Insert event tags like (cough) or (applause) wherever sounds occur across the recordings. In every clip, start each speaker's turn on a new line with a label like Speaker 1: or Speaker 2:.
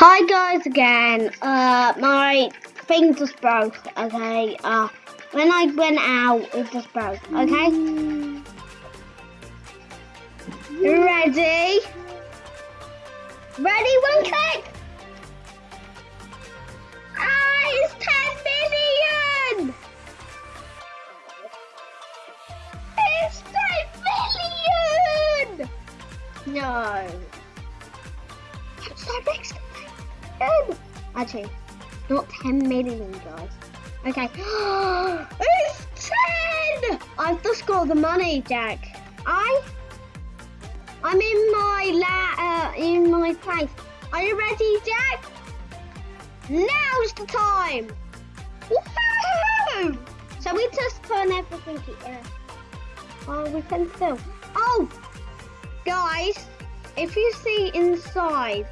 Speaker 1: Hi guys again. Uh, my thing just broke. Okay. Uh, when I went out, it just broke. Okay. Ready? Ready? One click. Ah, it's ten million. It's ten million. No. Actually, not 10 million, guys. Okay. (gasps) it's 10! I've just got the money, Jack. I... I'm in my la... Uh, in my place. Are you ready, Jack? Now's the time! Woohoo! So we just turn everything here. Oh, we can still. Oh! Guys, if you see inside,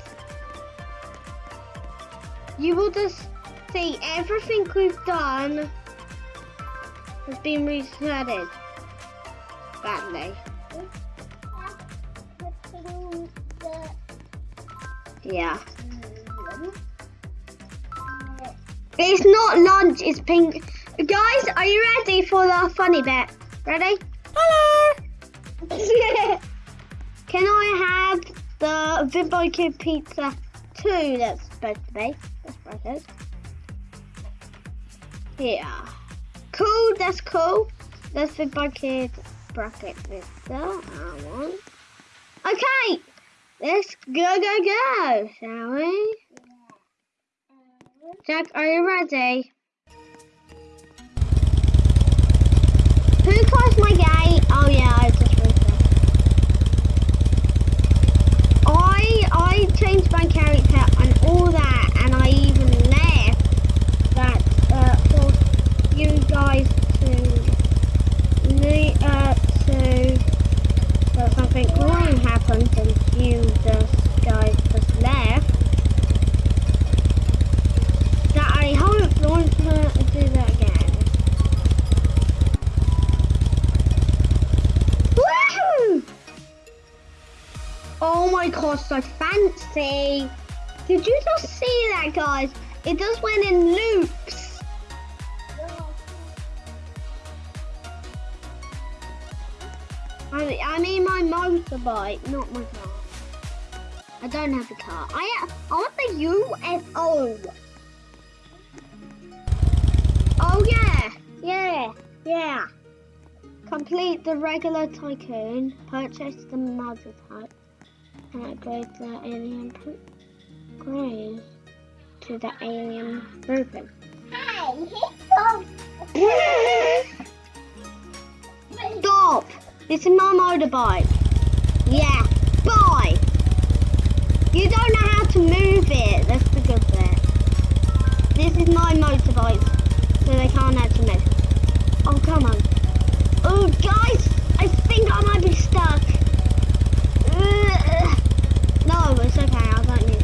Speaker 1: you will just see everything we've done has been resetted badly. Yeah. It's not lunch, it's pink. Guys, are you ready for the funny bit? Ready? Hello! (laughs) Can I have the Vimbo Kid pizza two that's supposed to be? Is. Yeah. Cool, that's cool. That's the bucket bracket pizza. I want. Okay, let's go, go, go, shall we? Jack, are you ready? Who closed my gate? Oh yeah, I just realized. I I changed my character and all that, and I even left that uh, for you guys to le- uh to that something wrong happened and you just guys just left. That I hope don't do that again. Woohoo! Oh my gosh, so fancy! Did you just see that, guys? It just went in loops. I, I mean my motorbike, not my car. I don't have a car. I uh, I want the UFO. Oh yeah, yeah, yeah. Complete the regular tycoon. Purchase the mother type. And upgrade the alien grave to the alien grouping. (laughs) Stop! This is my motorbike. Yeah, bye! You don't know how to move it. That's the good bit. This is my motorbike, so they can't actually move. Oh, come on. Oh, guys, I think I might be stuck. Ugh. No, it's okay. I don't need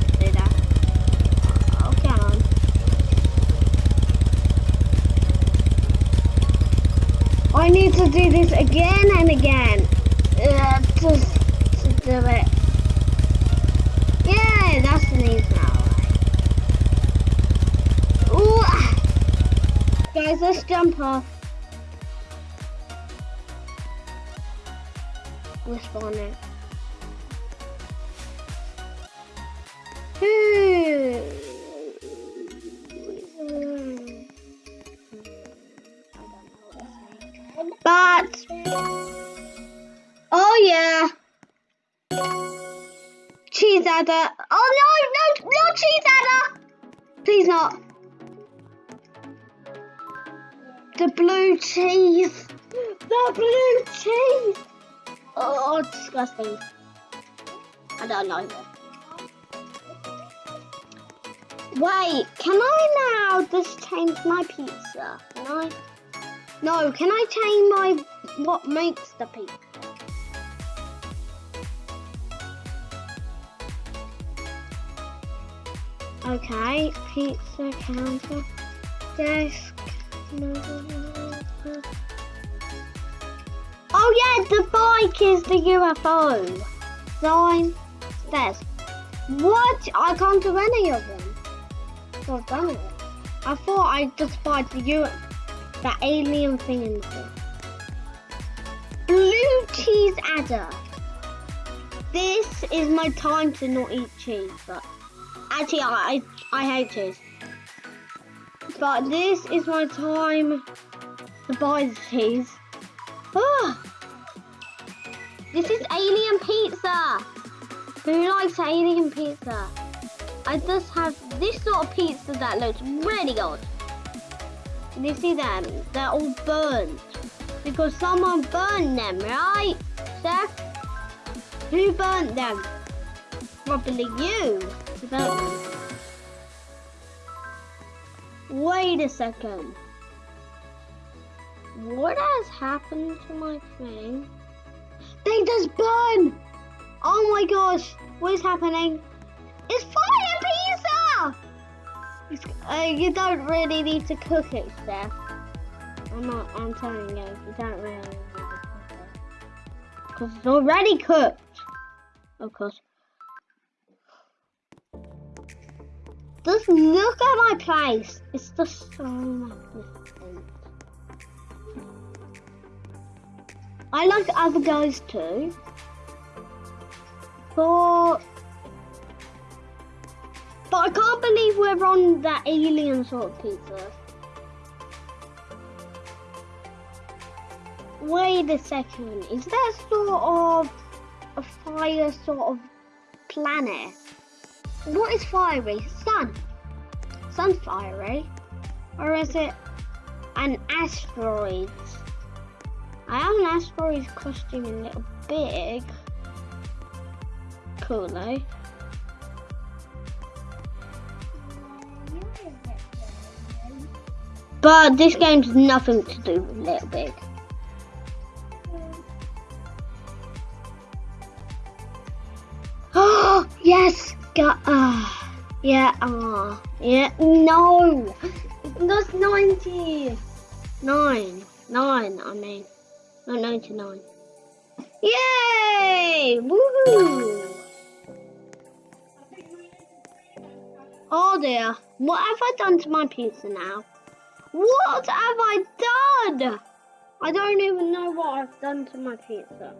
Speaker 1: I need to do this again and again. Uh, just to do it. Yeah, that's an easy now. Ooh. ah. Guys, let's jump off. We're spawning. Please not. The blue cheese. The blue cheese. Oh, disgusting. I don't like it. Wait, can I now just change my pizza? Can I? No, can I change my what makes the pizza? Okay, pizza counter, desk. Oh yeah, the bike is the UFO. Sign, stairs. What? I can't do any of them. So I've done it. I thought I just spied the you that alien thing in the Blue cheese adder. This is my time to not eat cheese, but actually I I, hate cheese. But this is my time to buy the cheese. Ah. This is alien pizza. Who likes alien pizza? I just have this sort of pizza that looks really good. You see them? They're all burnt. Because someone burned them, right? Seth? Who burnt them? Probably you. Wait a second. What has happened to my thing? They just burn! Oh my gosh, what is happening? It's fire pizza! Uh, you don't really need to cook it, Steph. I'm not, I'm telling you, you don't really need to cook it. Because it's already cooked. Of course. Just look at my place. It's just so magnificent. I like other guys too. But but I can't believe we're on that alien sort of pizza. Wait a second, is that sort of a fire sort of planet? What is fiery? Sun. Sun's fiery. Or is it an asteroid? I have an asteroid costume a little big. Cool though. But this game's nothing to do with Little Big. Oh (gasps) yes, got uh, yeah, ah, uh, yeah. No, that's ninety nine, nine. I mean. Not 99. Yay! Woohoo! Oh dear. What have I done to my pizza now? What have I done? I don't even know what I've done to my pizza.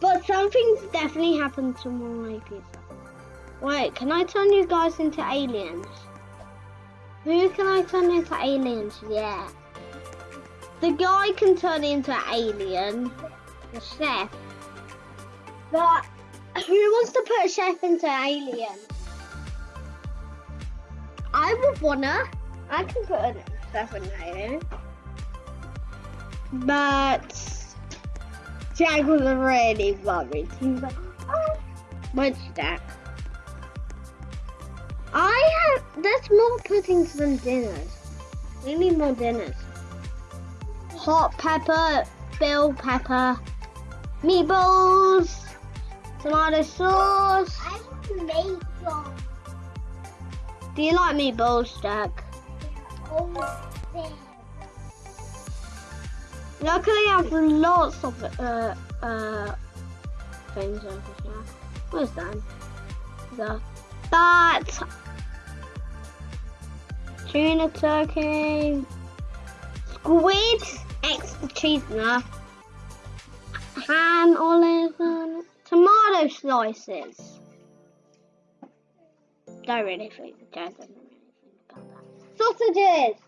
Speaker 1: But something's definitely happened to my pizza. Wait, can I turn you guys into aliens? Who can I turn into aliens? Yeah. The guy can turn into an alien, the chef. But who wants to put a chef into an alien? I would wanna. I can put a chef in an alien. But Jack was already worried. He was like, oh, what's that? I have, there's more puddings than dinners. We need more dinners hot pepper, bell pepper, meatballs, tomato sauce.
Speaker 2: I want meatballs.
Speaker 1: Do you like meatballs, Jack?
Speaker 2: Oh,
Speaker 1: Luckily, I have lots of uh, uh, things over here. Where's that? The that tuna turkey, squid extra cheese enough, ham, olive, and tomato slices. Don't really think, don't really think about that. Sausages!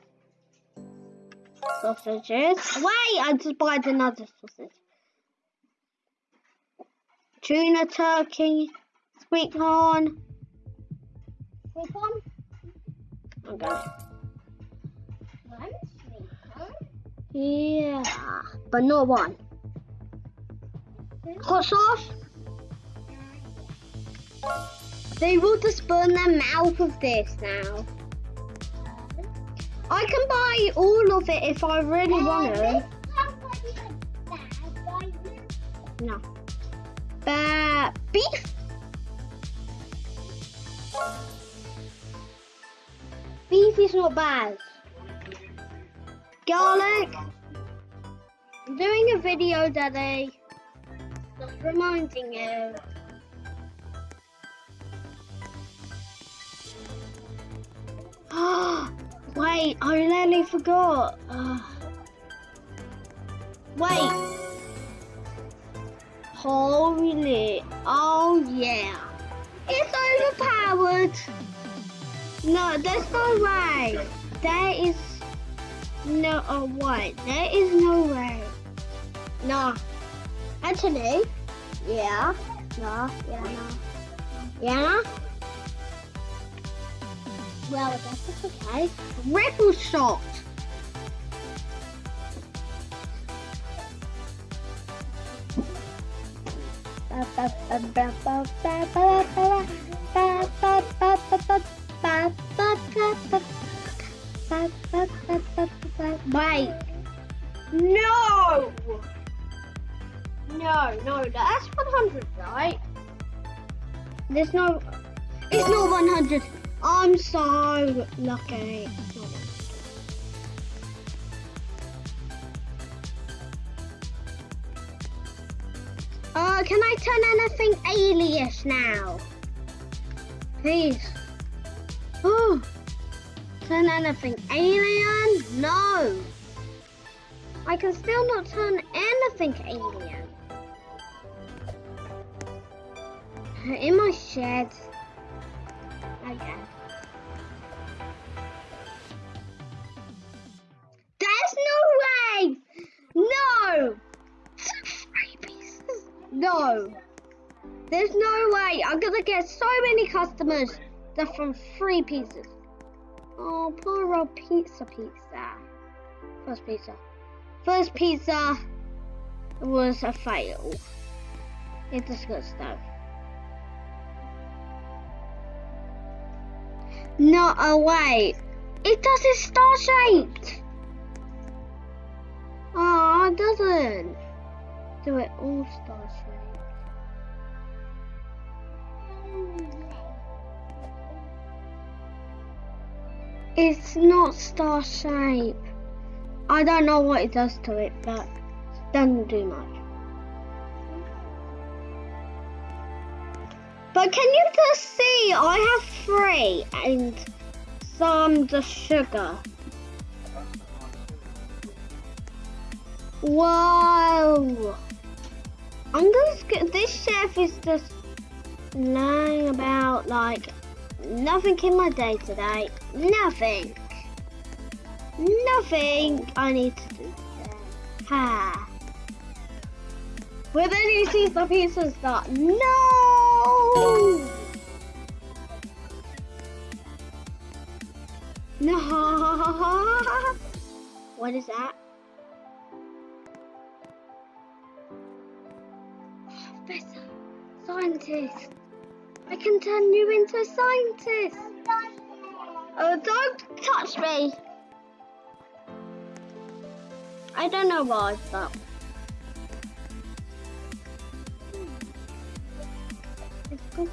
Speaker 1: Sausages. Wait, I just bought another sausage. Tuna turkey, sweet corn. Sweet corn? Okay. Yeah, but not one. Hot sauce? They will just burn their mouth of this now. I can buy all of it if I really want to. No. But beef? Beef is not bad garlic. I'm doing a video, Daddy. Just reminding you. (gasps) (gasps) Wait, I nearly forgot. Uh, wait. Holy. Oh, yeah. It's overpowered. No, there's no way. There is no oh, way. There is no way. No. Actually, yeah. No, yeah, no. Yeah. Well, I guess it's okay. Ripple shot. Wait. No. No, no, that's 100, right? There's no. It's not 100. I'm so lucky. It's not 100. Uh, can I turn anything alias now? Please. Oh, turn anything alien? No. I can still not turn anything alien. In my shed. Okay. I'm gonna get so many customers that from three pieces. Oh, poor old pizza pizza. First pizza. First pizza was a fail. It just got stuck. Not a oh, way. It does it star shaped. Oh, it doesn't. Do it all star shaped. It's not star shape. I don't know what it does to it, but it doesn't do much. But can you just see? I have three and some just sugar. Whoa! I'm just get this chef is just lying about like nothing in my day today. Nothing. Nothing I need to do today. Ha. Well then you see the pieces that no No (laughs) What is that? Professor, scientist. Can turn you into a scientist. Oh, don't touch me. I don't know why, but. It's good.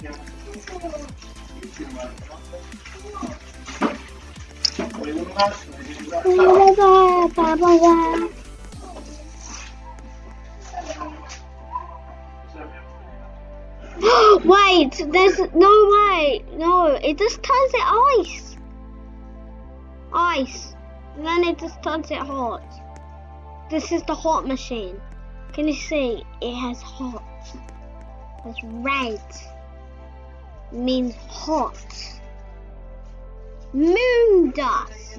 Speaker 1: (gasps) Wait, there's no way. No, it just turns it ice. Ice. And then it just turns it hot. This is the hot machine. Can you see? It has hot. It's red. Means hot. Moon dust.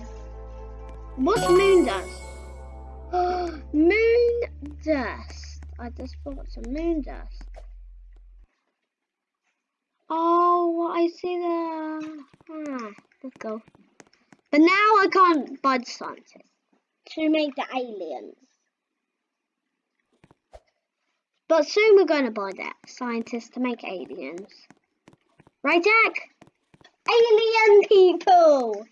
Speaker 1: What's moon dust? (gasps) moon dust. I just bought some moon dust. Oh, I see the. Ah, let's go. But now I can't buy the scientists to make the aliens. But soon we're going to buy that scientists to make aliens. Right, Jack? Alien people!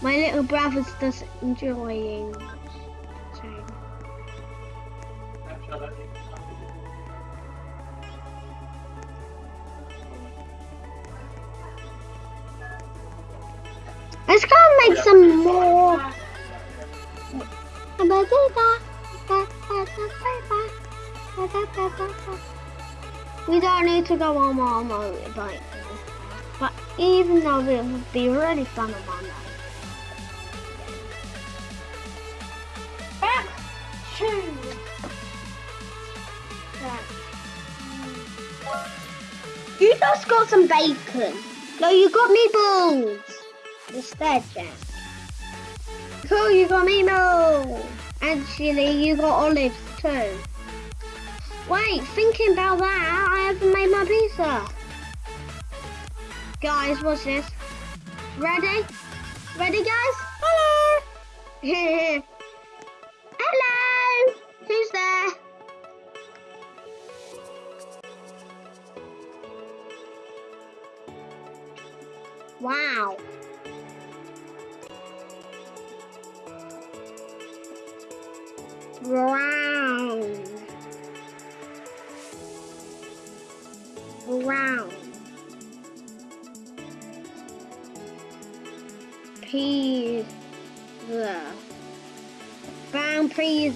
Speaker 1: My little brother's just enjoying. Let's go make some more. We don't need to go on our motorbike, but even though it would be really fun on motorbike.
Speaker 2: Back
Speaker 1: You just got some bacon. No, you got me meatballs instead, Jack. Cool, you got me meatballs. Actually, you got olives too. Wait, thinking about that, I haven't made my pizza. Guys, what's this? Ready? Ready, guys? Hello. (laughs) Hello. Who's there? Wow.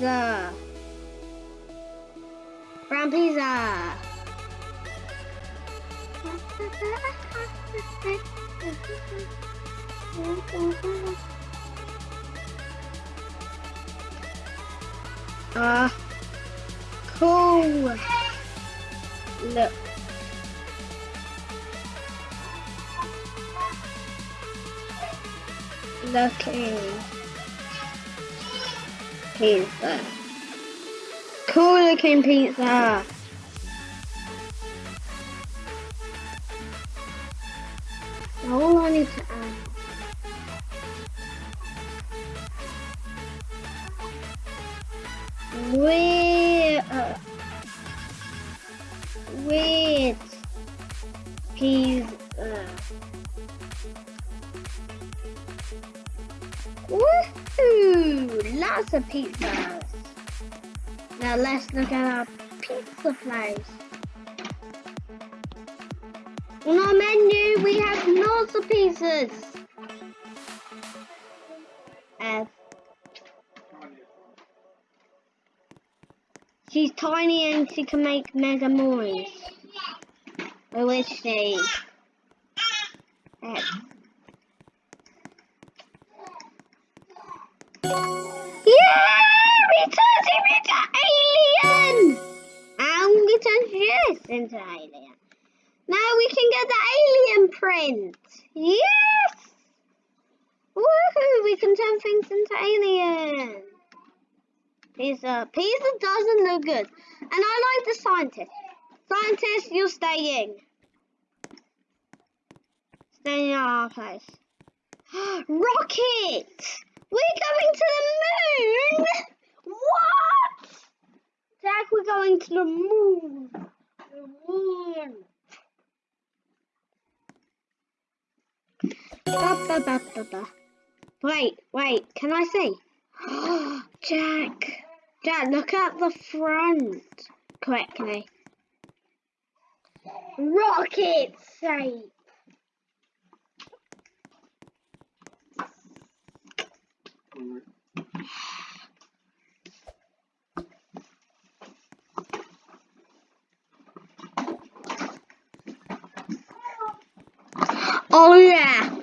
Speaker 1: Pizza. Brown pizza. Uh, cool. Look. Looking. Pizza. Cool looking pizza. Pizzas. Now let's look at our pizza place. On our menu, we have lots of pizzas. Uh, she's tiny and she can make mega noise. Who is she? Uh, turned him into alien! And we turned this into alien. Now we can get the alien print. Yes! Woohoo! We can turn things into alien. Pizza. Pizza doesn't look good. And I like the scientist. Scientist, you're staying. Staying at our place. (gasps) Rocket! We're going to the moon! What? Jack, we're going to the moon. The moon. Ba, ba, ba, ba, ba. Wait, wait, can I see? (gasps) Jack, Jack, look at the front correctly. Rocket shape. Oh yeah.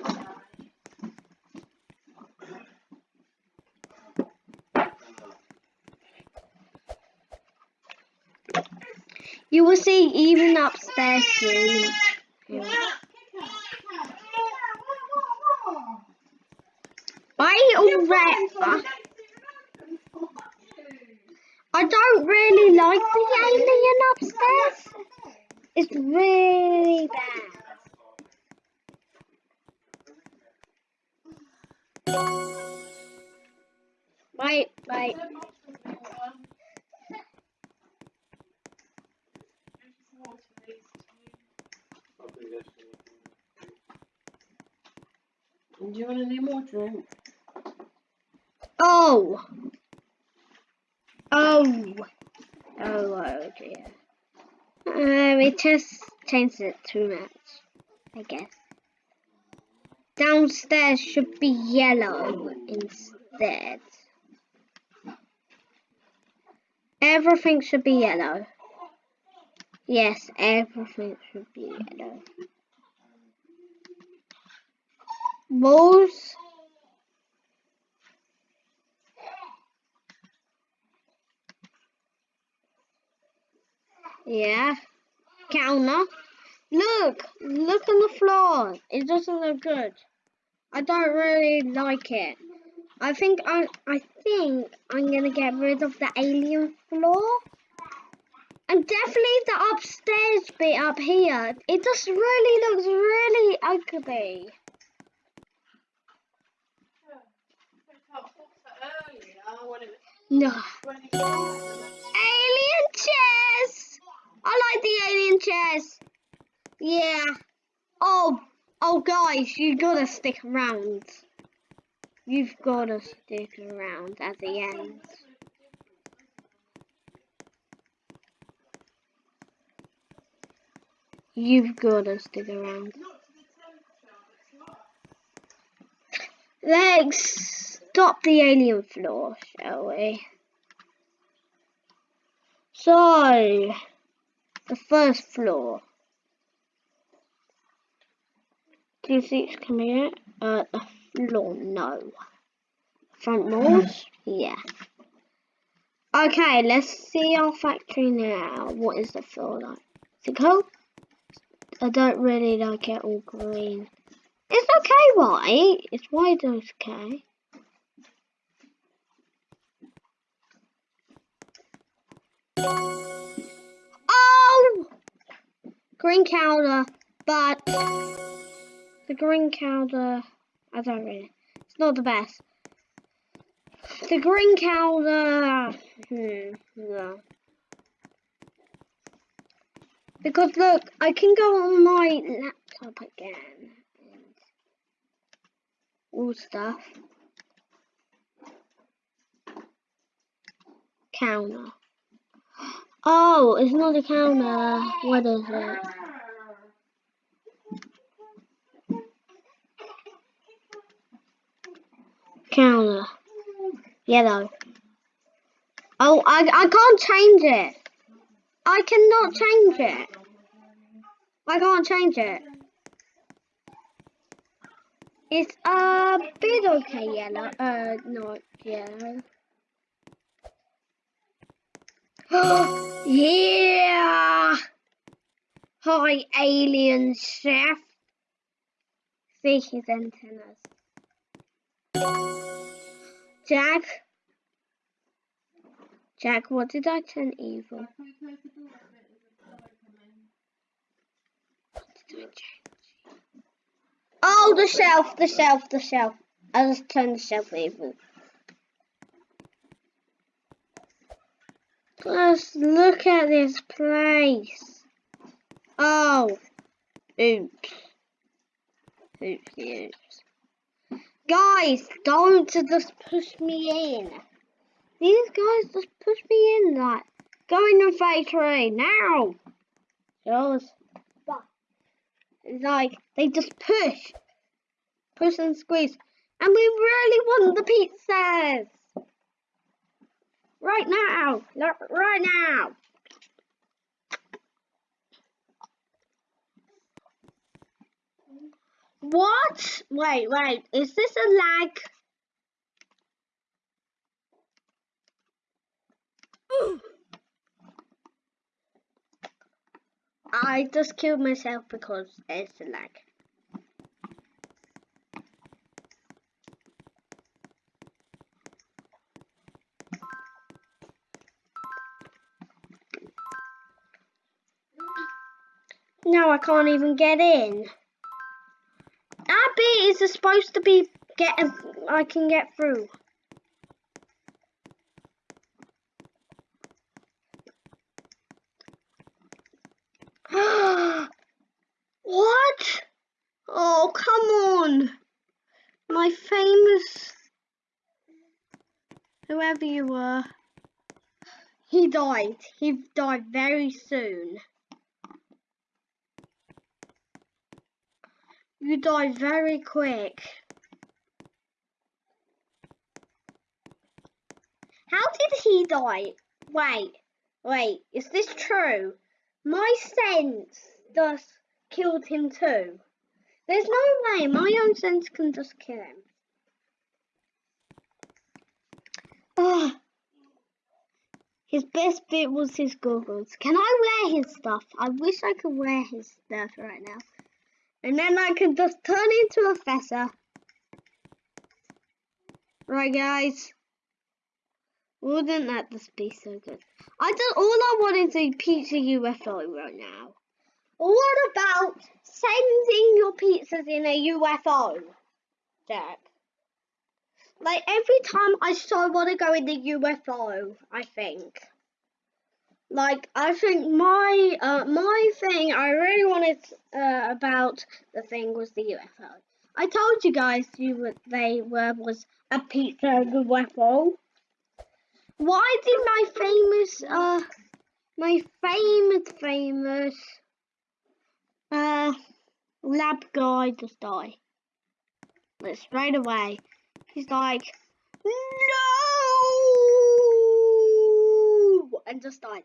Speaker 1: You will see even upstairs soon. Oh. Oh. Oh, dear. Uh, we just changed it too much, I guess. Downstairs should be yellow instead. Everything should be yellow. Yes, everything should be yellow. Balls. Yeah. Counter. Look, look on the floor. It doesn't look good. I don't really like it. I think I I think I'm gonna get rid of the alien floor. And definitely the upstairs bit up here. It just really looks really ugly. No. Alien chairs! I like the alien chairs. Yeah. Oh, oh guys, you gotta stick around. You've gotta stick around at the end. You've gotta stick around. Let's stop the alien floor, shall we? So, the first floor. Two seats come here. Uh, the floor, no. Front walls, yeah. Okay, let's see our factory now. What is the floor like? Is it cool? I don't really like it all green. It's okay, white. It's white okay. Oh! Green counter, but the green counter, I don't really, it's not the best. The green counter, hmm. Because look, I can go on my laptop again and all stuff. Counter. Oh, it's not a counter. What is it? Counter. Yellow. Oh, I, I can't change it. I cannot change it. I can't change it. It's a bit okay yellow. Uh, not yellow. (gasps) yeah! Hi, alien chef. See his antennas. Jack? Jack, what did I turn evil? Oh, the shelf, the shelf, the shelf. I just turned the shelf evil. Just look at this place. Oh. Oops. Oops, oops. Guys, don't just push me in. These guys just push me in like, go in the factory now. Just, it's like, they just push. Push and squeeze. And we really want the pizzas. Right now. Right now. What? Wait, wait. Is this a lag? I just killed myself because it's a lag. Now I can't even get in. That bit is supposed to be get. I can get through. (gasps) what? Oh, come on. My famous... Whoever you were. He died. He died very soon. You die very quick. How did he die? Wait, wait, is this true? My sense just killed him too. There's no way my own sense can just kill him. Ah. His best bit was his goggles. Can I wear his stuff? I wish I could wear his stuff right now. And then I can just turn into a professor. Right, guys. Wouldn't that just be so good? I just all I want is a pizza UFO right now. What about sending your pizzas in a UFO, Jack? Like every time I so want to go in the UFO, I think. Like I think my uh, my thing I really wanted uh, about the thing was the UFO. I told you guys you were, they were was a pizza UFO. Why did my famous uh my famous famous uh lab guy just die? But straight away. He's like, no! And just died.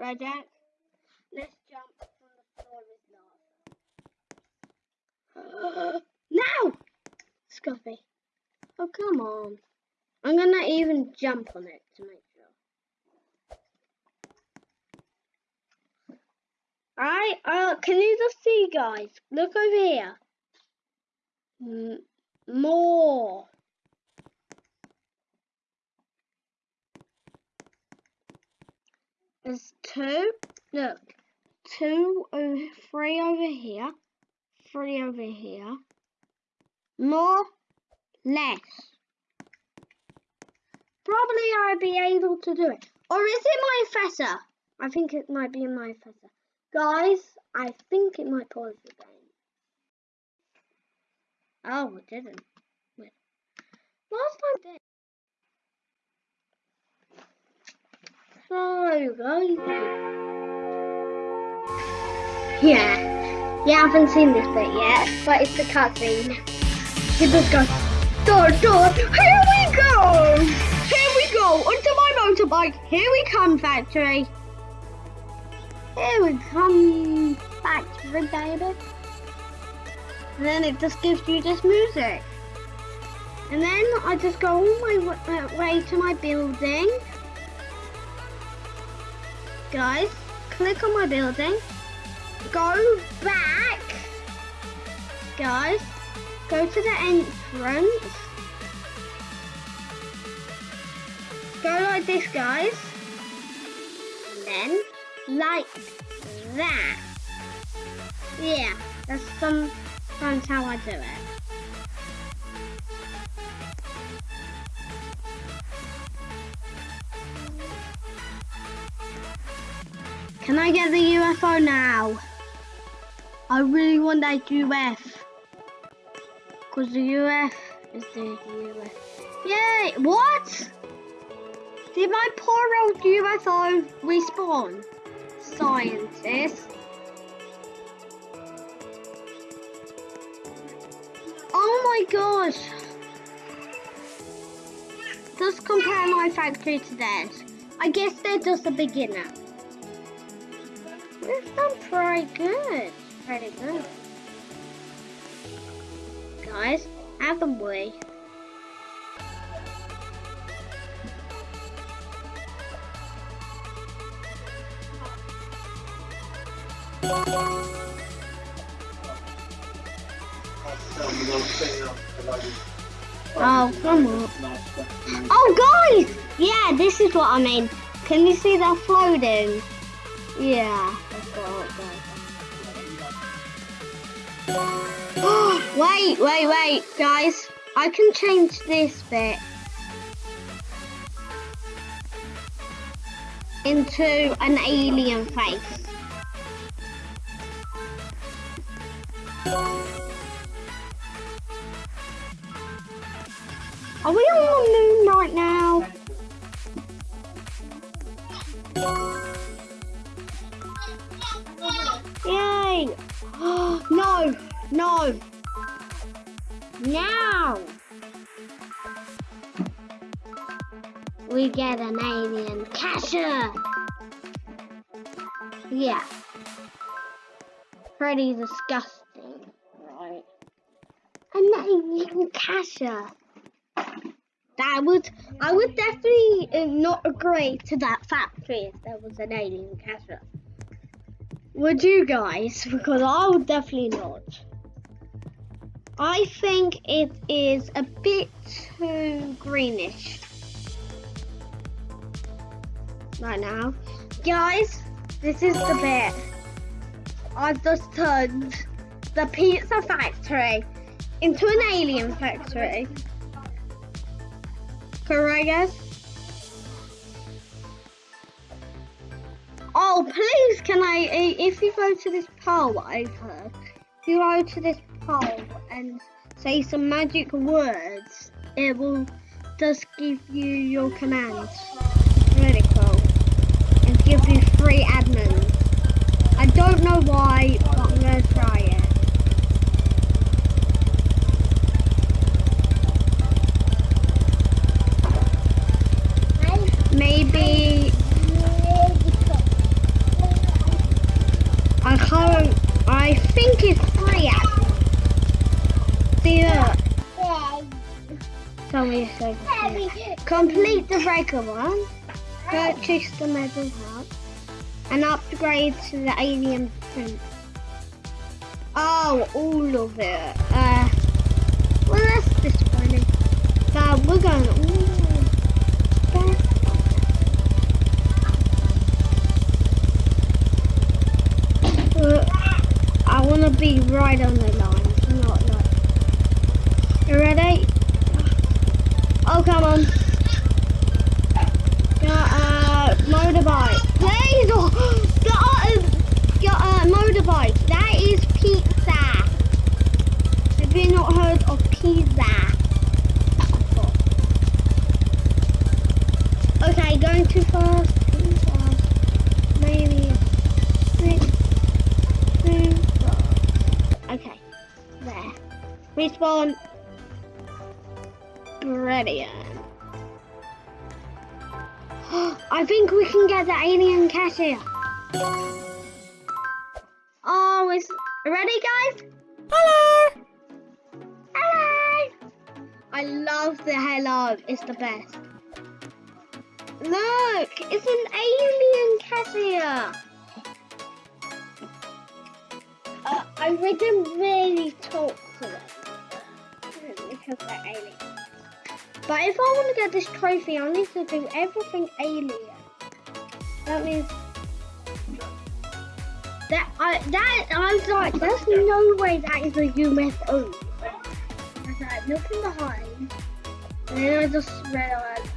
Speaker 1: Right, Jack? Let's jump from the floor with lava. (gasps) now! Scuffy. Oh, come on. I'm gonna even jump on it to make sure. Alright, uh, can you just see, guys? Look over here. Mm more. There's two, look, two, over, three over here, three over here, more, less. Probably I'll be able to do it. Or is it my professor? I think it might be my professor. Guys, I think it might pause the game. Oh, it didn't. Last time did. So, guys. Yeah. I haven't seen this bit yet, but it's the cutscene. He just goes, door, door, here we go! Here we go, onto my motorbike. Here we come, factory. Here we come, factory, baby. And then it just gives you this music. And then I just go all my uh, way to my building. Guys, click on my building. Go back. Guys, go to the entrance. Go like this, guys. Then, like that. Yeah, that's some that's how I do it. Can I get the UFO now? I really want that UF. Because the UF is the UF. Yay! What? Did my poor old UFO respawn? Scientist. Oh my gosh! Just compare my factory to theirs. I guess they're just a beginner. We've done pretty good. Pretty good. Guys, haven't we? Oh, come on. Oh, guys! Yeah, this is what I mean. Can you see that floating? Yeah, Wait, wait, wait, guys. I can change this bit. Into an alien face. Are we on the moon right now? Yay! (gasps) no, no. Now. We get an alien catcher. Yeah. Pretty disgusting. Right. An alien catcher. That would, I would definitely uh, not agree to that factory if there was an alien catcher. Would you guys? Because I would definitely not. I think it is a bit too greenish right now. Guys, this is the bit. I've just turned the pizza factory into an alien factory. Correct, guys? Oh, please, can I, if you go to this poll, I've heard, if you go to this and say some magic words, it will just give you your commands. Really cool. And give you free admins. I don't know why, but I'm gonna try it. Maybe I can't. I think it's free admins. See that? Tell me a second. Complete the regular one. Purchase the medal hat. And upgrade to the alien print. Oh, all of it. Uh, well, that's disappointing. But we're going. Ooh, that's- Uh, I want to be right on the line, not like. You ready? Oh, come on. Got a motorbike. Please! (gasps) Oh, got a, got a motorbike. That is pizza. Have you not heard of pizza? Okay, going too fast. Too fast. Maybe. Two, four. Okay, there. Respawn. Brilliant. (gasps) I think we can get the alien cashier. Oh, it's ready, guys? Hello. Hello. I love the hello. It's the best. Look, it's an alien cashier. Uh, I didn't really talk to them because they're aliens. But if I want to get this trophy, I need to do everything alien. That means that I that I was like, there's no way that is a UFO. I was like looking behind, and then I just realized.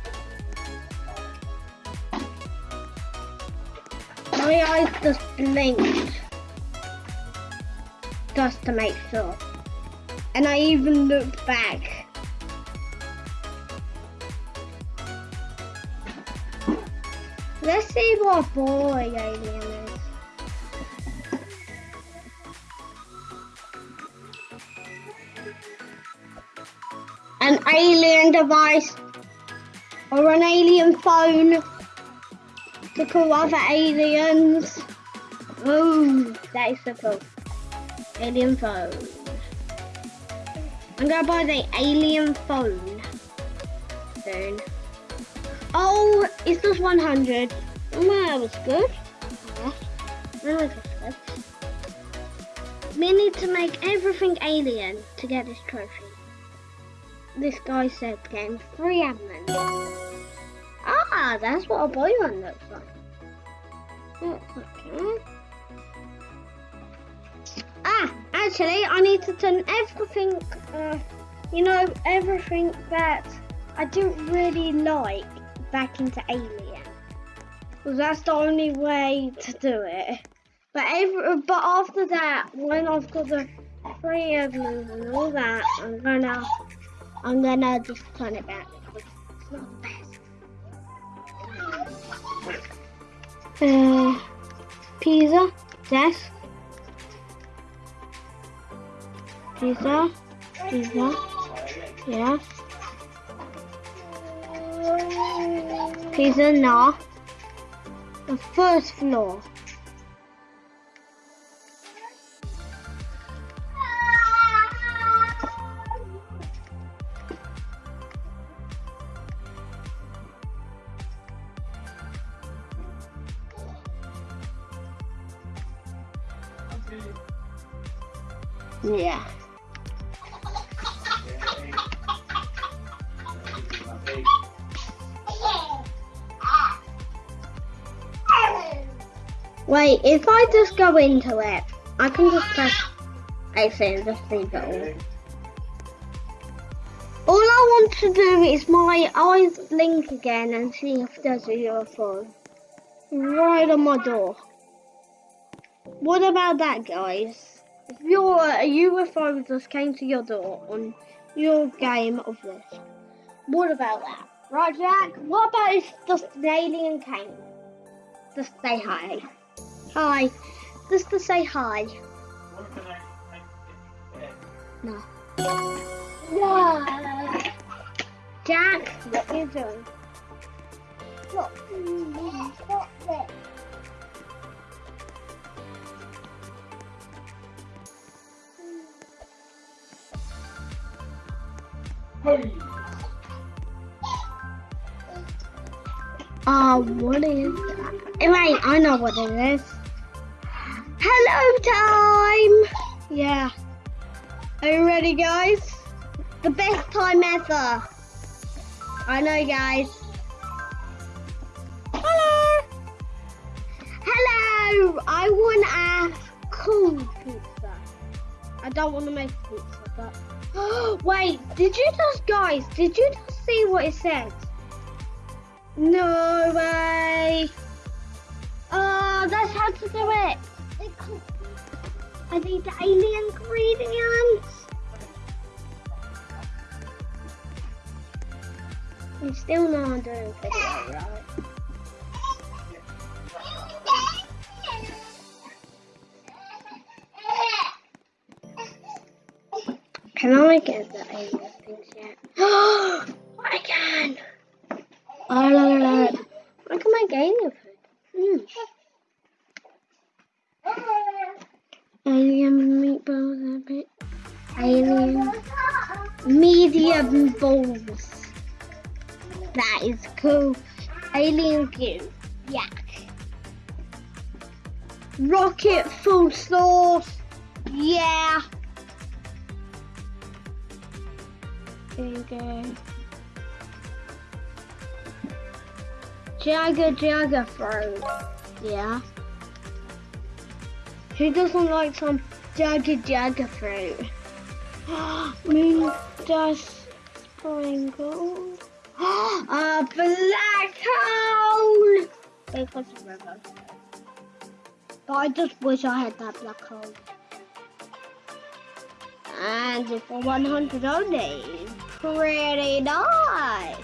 Speaker 1: My eyes just blinked just to make sure. And I even looked back. Let's see what boy alien is. An alien device or an alien phone to call other aliens. Ooh, that is so cool. Alien phone. I'm gonna buy the alien phone soon. Oh, it's just 100. Oh, that was good. Yes, that was good. We need to make everything alien to get this trophy. This guy said getting free admin. Ah, that's what a boy one looks like. Looks okay. Ah, actually, I need to turn everything, uh, you know, everything that I don't really like back into alien. Because that's the only way to do it. But every, but after that, when I've got the free evidence and all that, I'm gonna, I'm gonna just turn it back. It's not the best. Uh, pizza, desk. Pizza. Pizza. Yes. Pizza, no. The first floor. Go into it, I can just press AC and just leave it all. All I want to do is my eyes blink again and see if there's a UFO. Right on my door. What about that, guys? If your a UFO just came to your door on your game of this, what about that? Right, Jack? What about if just an alien came? Just say hi. Hi. Just to say hi. No. No. Jack, what are you doing? Look. Stop it. Uh, what is that? Wait, I know what it is. Guys? The best time ever. I know, guys. Hello! Hello! I want a cool pizza. I don't want to make pizza, but... (gasps) Wait, did you just, guys, did you just see what it said? No way! Oh, that's how to do it! I need the alien ingredients! We still I'm doing video, right? Go. Jagger Jagger fruit. Yeah. Who doesn't like some Jagger Jagger fruit? (gasps) Moon dust sprinkle. (gasps) A black hole! Because of river. But I just wish I had that black hole. And it's for 100 only. Pretty nice.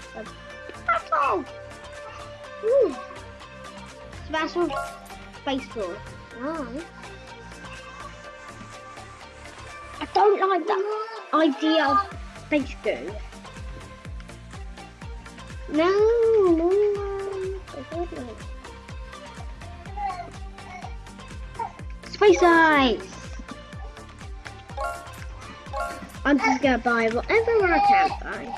Speaker 1: Black. Ooh. Special space force. Nice. I don't like that idea of space goo. No, no. I Space ice. I'm just gonna buy whatever I can buy.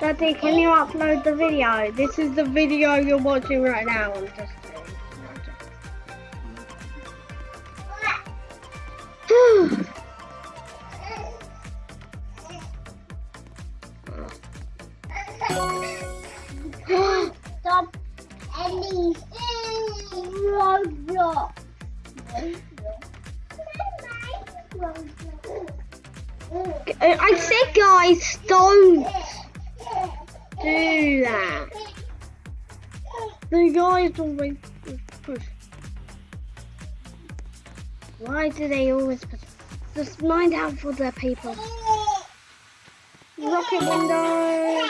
Speaker 1: Daddy, can you upload the video? This is the video you're watching right now. I'm just Stop any Roblox. I said, guys, don't do that. The guys always push. Why do they always put... Just mind out for the people. Rocket window.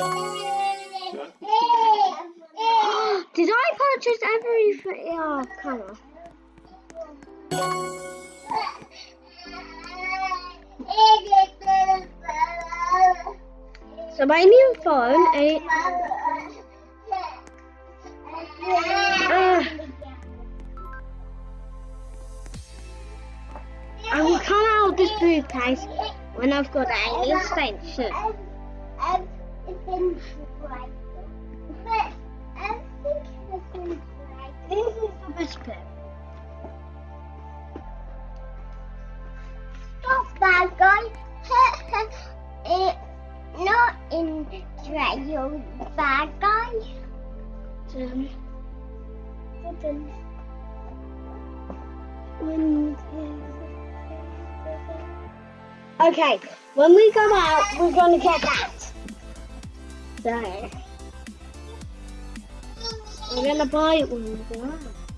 Speaker 1: (gasps) Did I purchase everything? Oh, come on. So my new phone, it, uh, I will come out of this place when I've got a new the.
Speaker 2: Stop, bad guy. it's (laughs) not in trail, bad guy.
Speaker 1: Um, Okay, when we come out, we're gonna get that. So, we're gonna buy it when we go out.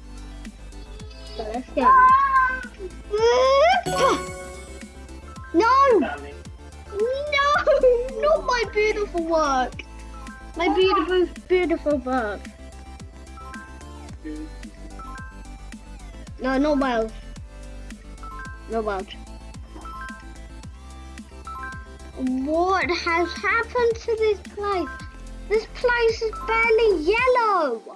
Speaker 1: No! No! Not my beautiful work! My beautiful, beautiful work. No, not Welsh. No Welsh. What has happened to this place? This place is barely yellow.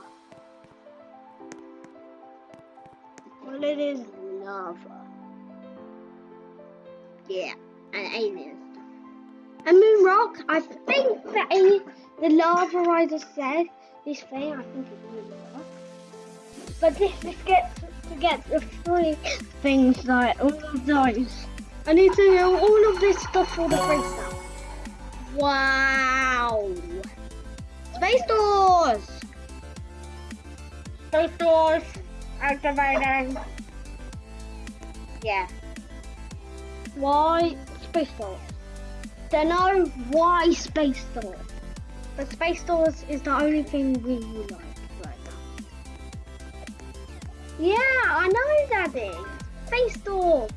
Speaker 1: It is lava. Yeah, and alien. And Moon Rock, I think that a- the lava rider said this thing, I think it's Moon Rock. But this just gets to get the free things like all of those. I need to know all of this stuff for the free stuff. Wow! Space doors! Space doors! Activating! Yeah. Why space doors? Don't know why space doors. But space doors is the only thing we like right now. Yeah, I know Daddy. Space door.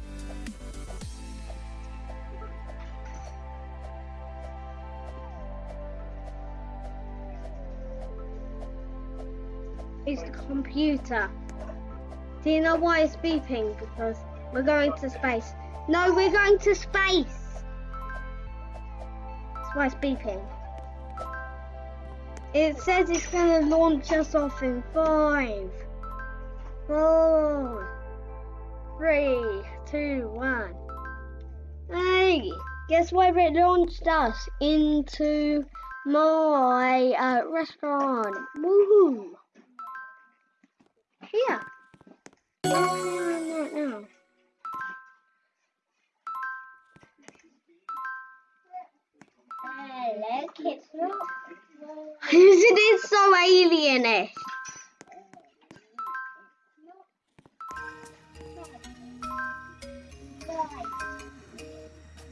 Speaker 1: It's the computer. Do you know why it's beeping? Because we're going to space. No, we're going to space. That's why it's beeping. It says it's going to launch us off in five, four, three, two, one. Hey, guess where it launched us? Into my uh, restaurant. Woohoo! Here. Isn't it so alienish?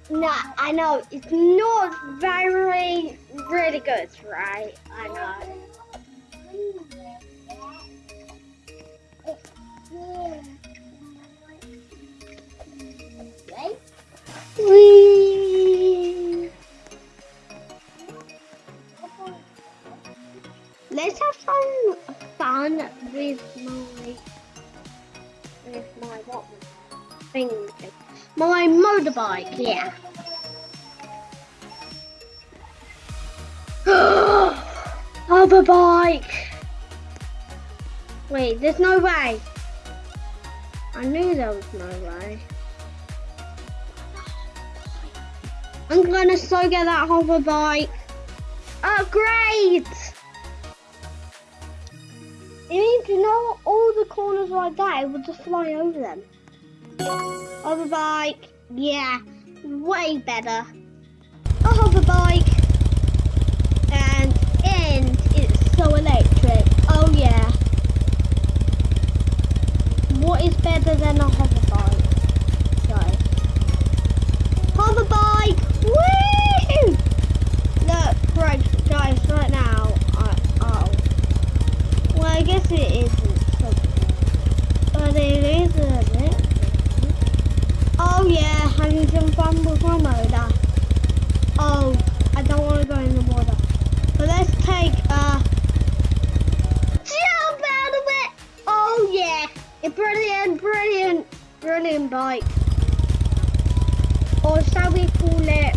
Speaker 1: No, I know it's not very, really good, right? I know. Whee! Let's have some fun with my with my what thing my motorbike. Yeah. (gasps) Hoverbike. Wait, there's no way. I knew there was no way. I'm gonna so get that hoverbike. Upgrade! It means you know all the corners like that, it will just fly over them. Hoverbike, yeah, way better. A hoverbike, and what is better than a hover bike? No. Hover bike! Woo! Look, right, guys, right now, I, oh. Well, I guess it isn't something. But it is, a bit. Oh yeah, having some fun with my motor. Oh, I don't want to go in the water. But let's take, uh, brilliant, brilliant, brilliant bike. Or shall we call it?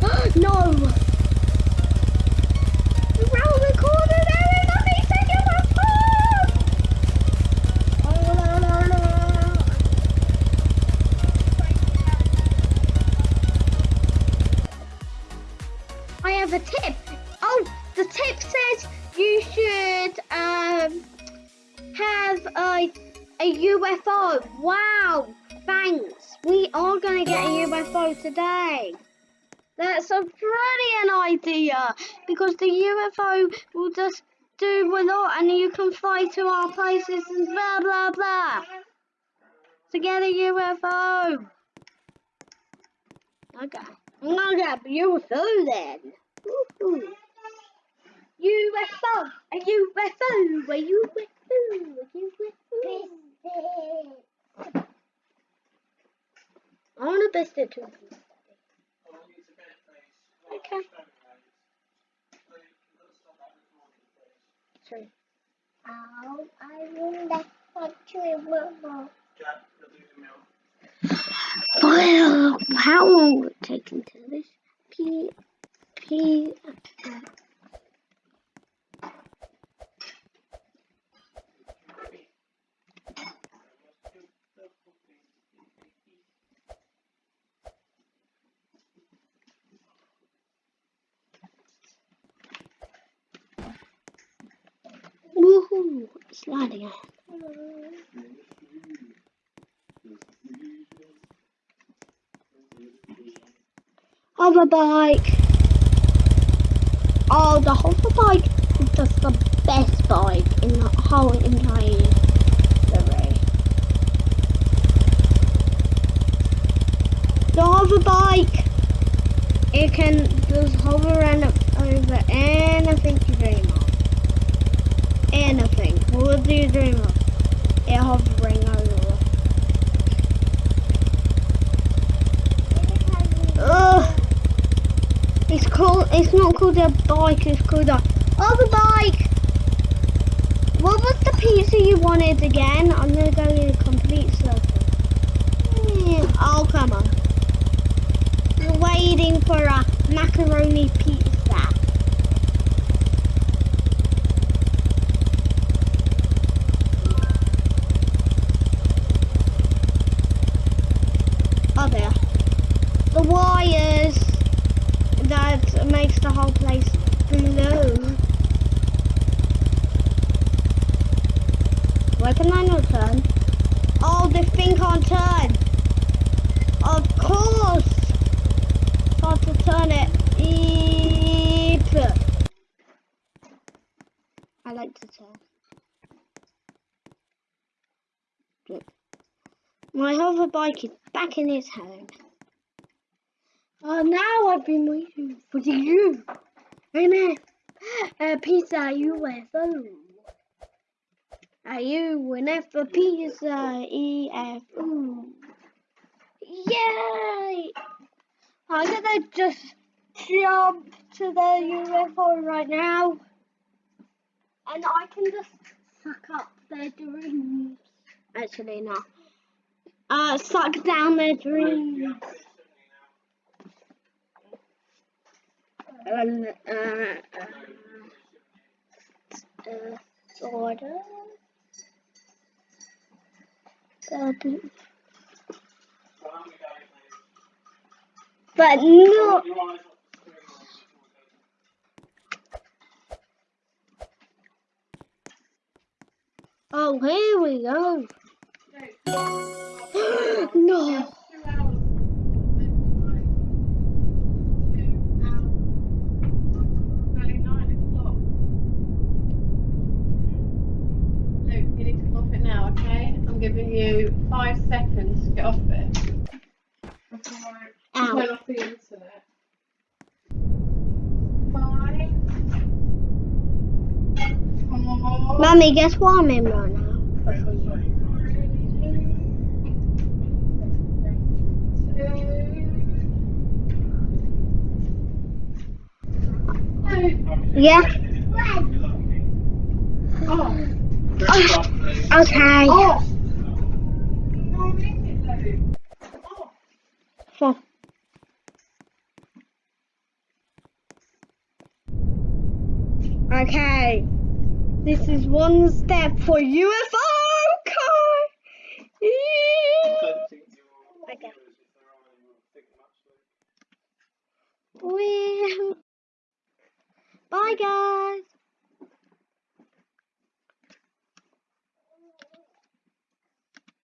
Speaker 1: (gasps) no. That's a brilliant idea because the UFO will just do a lot and you can fly to our places and blah blah blah. To get a UFO. Okay. I'm gonna get a UFO then. UFO, a UFO, a UFO, a UFO. I want to best it too. Okay. Sorry.
Speaker 2: Oh, I will let her to
Speaker 1: Well, how long will it take until this? P, P, woohoo, sliding out. Hover bike. Oh, the hover bike is just the best bike in the whole entire array. The hover bike, it can just hover around over anything you dream of. Anything. What do you dream of? It hovering over. Ugh. It's called. It's not called a bike. It's called a other bike. What was the pizza you wanted again? I'm gonna go in a complete circle. Oh come on. We're waiting for a macaroni pizza. Makes the whole place glow. Why can I not turn? Oh, this thing can't turn. Of course. Got to turn it. Eep. I like to turn. My hover bike is back in its home. Oh, now I've been waiting for you. Amen. A pizza UFO. A U and F for pizza E F O. Yay! I'm gonna just jump to the UFO right now. And I can just suck up their dreams. Actually, no. Uh, suck down their dreams. Uh, uh, sort but no. Oh, here we go. (gasps) no.
Speaker 3: giving you five seconds to get off it.
Speaker 1: Ow.
Speaker 3: Turn off the internet. Five. Four.
Speaker 1: Mummy, guess what I'm in right now? Yeah.
Speaker 3: Oh. oh.
Speaker 1: Okay.
Speaker 3: Oh.
Speaker 1: Okay, this is one step for UFO car. okay. Well, bye guys.